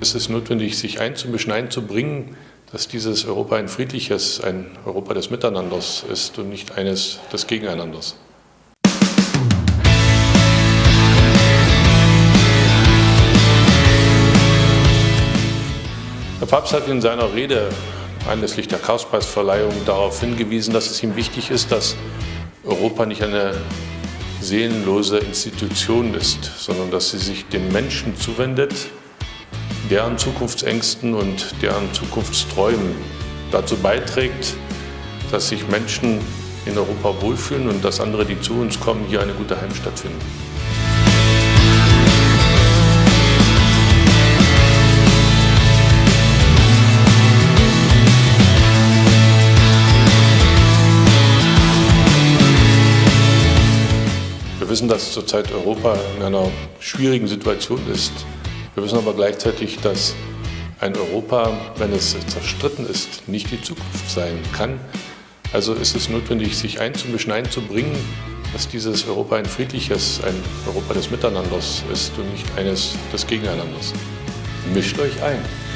Es ist notwendig, sich einzumischen, einzubringen, dass dieses Europa ein friedliches, ein Europa des Miteinanders ist und nicht eines des Gegeneinanders. Der Papst hat in seiner Rede anlässlich der Karlspreisverleihung darauf hingewiesen, dass es ihm wichtig ist, dass Europa nicht eine seelenlose Institution ist, sondern dass sie sich den Menschen zuwendet, deren Zukunftsängsten und deren Zukunftsträumen dazu beiträgt, dass sich Menschen in Europa wohlfühlen und dass andere, die zu uns kommen, hier eine gute Heimstatt finden. Wir wissen, dass zurzeit Europa in einer schwierigen Situation ist. Wir wissen aber gleichzeitig, dass ein Europa, wenn es zerstritten ist, nicht die Zukunft sein kann. Also ist es notwendig, sich einzumischen, einzubringen, dass dieses Europa ein friedliches, ein Europa des Miteinanders ist und nicht eines des Gegeneinanders. Mischt euch ein!